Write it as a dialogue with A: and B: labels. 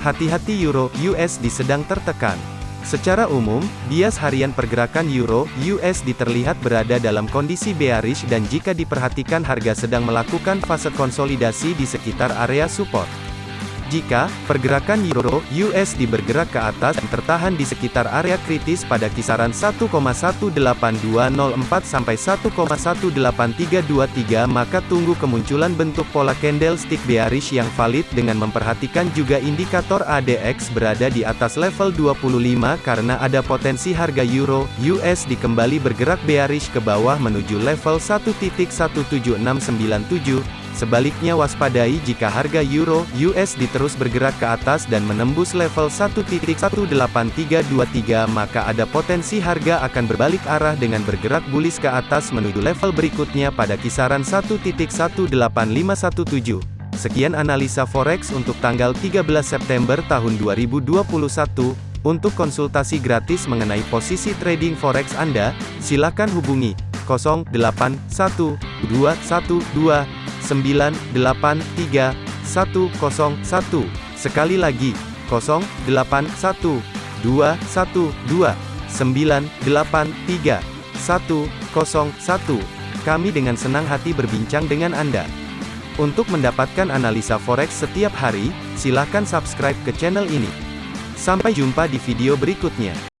A: Hati-hati Euro USD sedang tertekan. Secara umum, bias harian pergerakan Euro USD terlihat berada dalam kondisi bearish dan jika diperhatikan harga sedang melakukan fase konsolidasi di sekitar area support. Jika pergerakan euro USD bergerak ke atas dan tertahan di sekitar area kritis pada kisaran 1,18204 sampai 1,18323 maka tunggu kemunculan bentuk pola candlestick bearish yang valid dengan memperhatikan juga indikator ADX berada di atas level 25 karena ada potensi harga euro USD kembali bergerak bearish ke bawah menuju level 1.17697 Sebaliknya waspadai jika harga euro USD terus bergerak ke atas dan menembus level 1.18323 maka ada potensi harga akan berbalik arah dengan bergerak bullish ke atas menuju level berikutnya pada kisaran 1.18517. Sekian analisa forex untuk tanggal 13 September tahun 2021. Untuk konsultasi gratis mengenai posisi trading forex Anda, silakan hubungi 081212 983 101. Sekali lagi, 081 212 983 101. Kami dengan senang hati berbincang dengan Anda. Untuk mendapatkan analisa forex setiap hari, silakan subscribe ke channel ini. Sampai jumpa di video berikutnya.